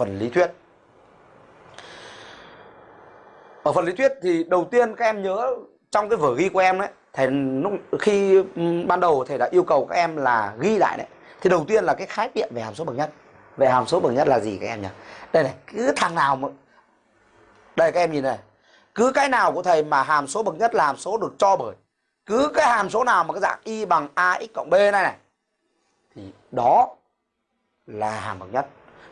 phần lý thuyết. Ở phần lý thuyết thì đầu tiên các em nhớ trong cái vở ghi của em đấy, thầy lúc, khi ban đầu thầy đã yêu cầu các em là ghi lại đấy. Thì đầu tiên là cái khái niệm về hàm số bậc nhất. Về hàm số bậc nhất là gì các em nhỉ? Đây này, cứ thằng nào mà, đây các em nhìn này. Cứ cái nào của thầy mà hàm số bậc nhất là hàm số được cho bởi, cứ cái hàm số nào mà cái dạng y bằng ax cộng b này này, thì đó là hàm bậc nhất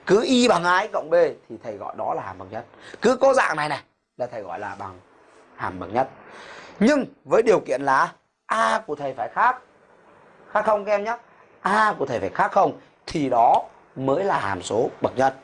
cứ y bằng ax cộng b thì thầy gọi đó là hàm bậc nhất. Cứ có dạng này này là thầy gọi là bằng hàm bậc nhất. Nhưng với điều kiện là a của thầy phải khác. Khác không các em nhé? A của thầy phải khác không thì đó mới là hàm số bậc nhất.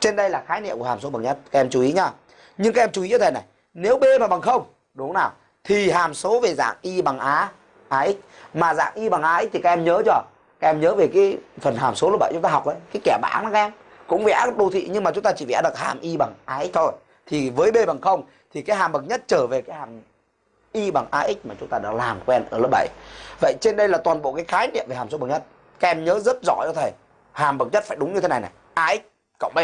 Trên đây là khái niệm của hàm số bậc nhất, các em chú ý nhá. Nhưng các em chú ý cho thầy này, nếu b mà bằng không, đúng không nào? Thì hàm số về dạng y bằng a ax mà dạng y bằng ax thì các em nhớ chưa? Các em nhớ về cái phần hàm số lớp 7 chúng ta học đấy cái kẻ bảng đó các em cũng vẽ đô thị, nhưng mà chúng ta chỉ vẽ được hàm y bằng ax thôi. Thì với b bằng không, thì cái hàm bậc nhất trở về cái hàm y bằng ax mà chúng ta đã làm quen ở lớp 7 vậy trên đây là toàn bộ cái khái niệm về hàm số bậc nhất. Các em nhớ rất rõ cho thầy, hàm bậc nhất phải đúng như thế này này. Ax cộng b.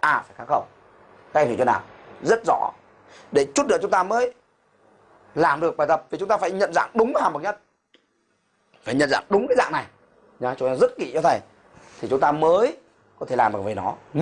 A phải khác không? Các em hiểu chưa nào? Rất rõ. Để chút nữa chúng ta mới làm được bài tập thì chúng ta phải nhận dạng đúng hàm bậc nhất. Phải nhận dạng đúng cái dạng này nhá cho nên rất kỹ cho thầy. Thì chúng ta mới có thể làm được về nó. Nhưng